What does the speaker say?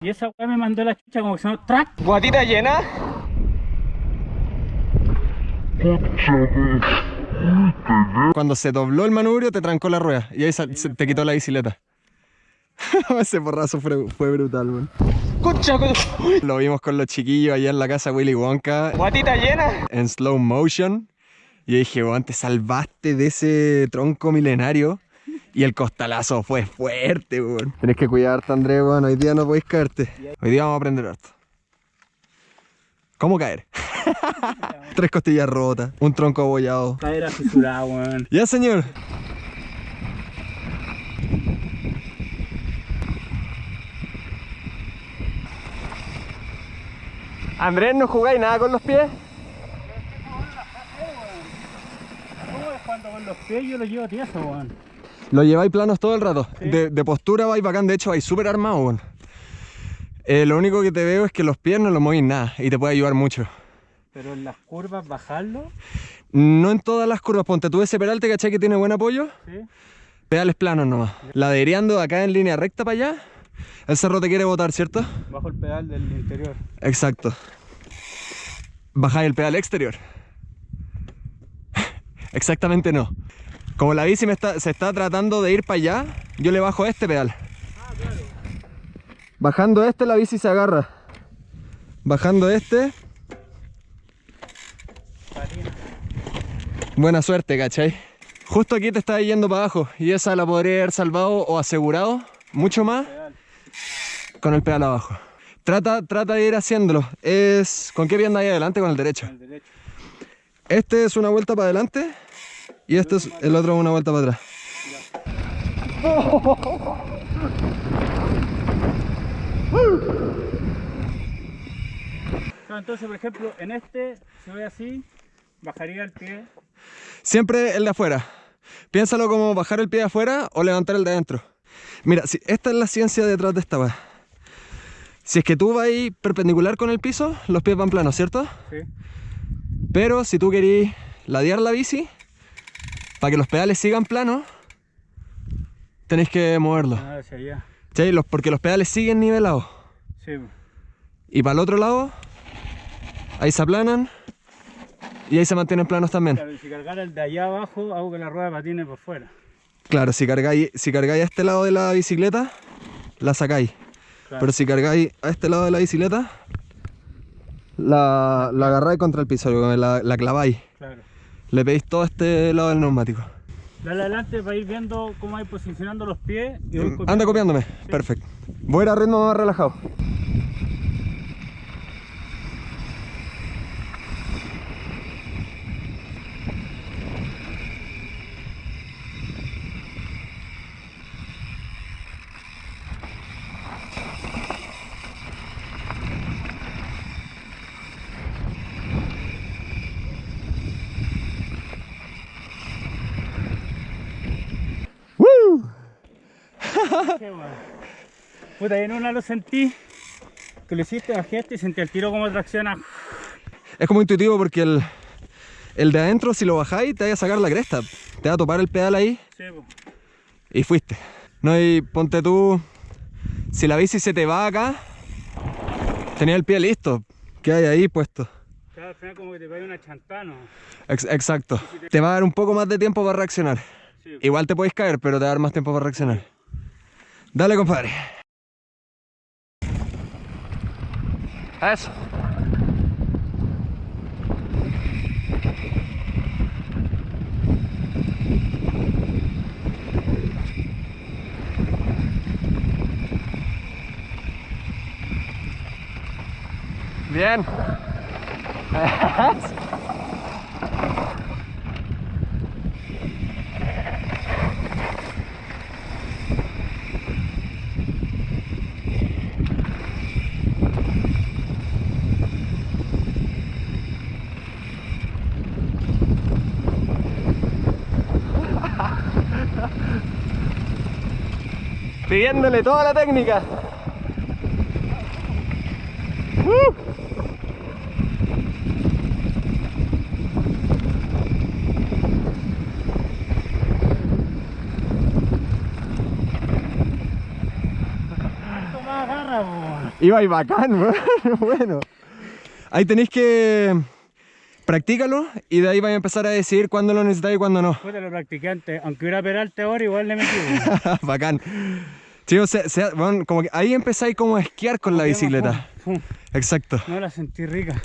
Y esa weá me mandó la chucha como que se llama track. ¿Guatita llena? Cuando se dobló el manubrio te trancó la rueda y ahí se- te quitó la bicicleta. Ese porrazo fue, fue brutal, man. Lo vimos con los chiquillos allá en la casa Willy Wonka. ¿Guatita llena? En slow motion. Y yo dije, weón, te salvaste de ese tronco milenario. Y el costalazo fue fuerte, weón. Tenés que cuidarte, Andrés, weón. Hoy día no podéis caerte. Hoy día vamos a aprender harto. ¿Cómo caer? Tres costillas rotas, un tronco abollado. Cadera fisurada, weón. Ya, señor. Andrés, ¿no jugáis nada con los pies? ¿Cómo es cuando con los pies yo los llevo tieso, weón? Lo lleváis planos todo el rato. De, de postura vais bacán, de hecho vais súper armado. Eh, lo único que te veo es que los pies no los movís nada y te puede ayudar mucho. Pero en las curvas bajarlo, No en todas las curvas, ponte tú ese peralte, ¿cachai? Que tiene buen apoyo. ¿sí? Pedales planos nomás. Ladereando acá en línea recta para allá. El cerro te quiere botar, ¿cierto? Bajo el pedal del interior. Exacto. Bajáis el pedal exterior. Exactamente no. Como la bici me está- se está tratando de ir para allá, yo le bajo este pedal. Bajando este la bici se agarra. Bajando este. Buena suerte, ¿cachai? Justo aquí te está yendo para abajo y esa la podría haber salvado o asegurado mucho más con el pedal abajo. Trata, trata de ir haciéndolo. Es. ¿Con qué pie andas ahí adelante? Con el derecho. El derecho. Este es una vuelta para adelante y este es el otro una vuelta para atrás. Entonces, por ejemplo, en este, si voy así, bajaría el pie. Siempre el de afuera. Piénsalo como bajar el pie de afuera o levantar el de adentro. Mira, si, esta es la ciencia detrás de esta. Si es que tú vas ahí perpendicular con el piso, los pies van planos, ¿cierto? Sí. Pero si tú querís ladear la bici, para que los pedales sigan planos, tenéis que moverlos. Ah, hacia allá. Los- porque los pedales siguen nivelados. Sí. Y para el otro lado, ahí se aplanan y ahí se mantienen planos también. Claro, y si cargara el de allá abajo, hago que la rueda patine por fuera. Claro, si cargáis, si cargáis a este lado de la bicicleta, la sacáis. Claro. Pero si cargáis a este lado de la bicicleta, la, la agarráis contra el piso, la, la claváis. Le pedís todo este lado del neumático. Dale adelante para ir viendo cómo hay posicionando los pies. Y voy Anda copiándome. Perfecto. Voy a ir a ritmo más relajado. Qué bueno. Puta, en una lo sentí. Que lo hiciste, bajé este y sentí el tiro como tracciona. Es como intuitivo porque el, el de adentro, si lo bajáis, te va a sacar la cresta. Te va a topar el pedal ahí Sí, po. y fuiste. No, y ponte tú, si la bici se te va acá, tenía el pie listo, ¿qué hay ahí puesto? Claro, al final como que te cae una chantano. Ex- exacto. Te va a dar un poco más de tiempo para reaccionar. Sí. Igual te puedes caer, pero te va a dar más tiempo para reaccionar. Dale, compadre. Eso. Bien. Pidiéndole toda la técnica. ¡Uh! Iba y bacán. Bueno. Ahí tenéis que. Practícalo y de ahí vais a empezar a decidir cuándo lo necesitáis y cuándo no. Puta, lo practiqué antes. Aunque hubiera peralte ahora, igual le metí. bacán. Chicos, se- se- bueno, como que ahí empezáis como a esquiar con la bicicleta. Exacto. No la sentí rica.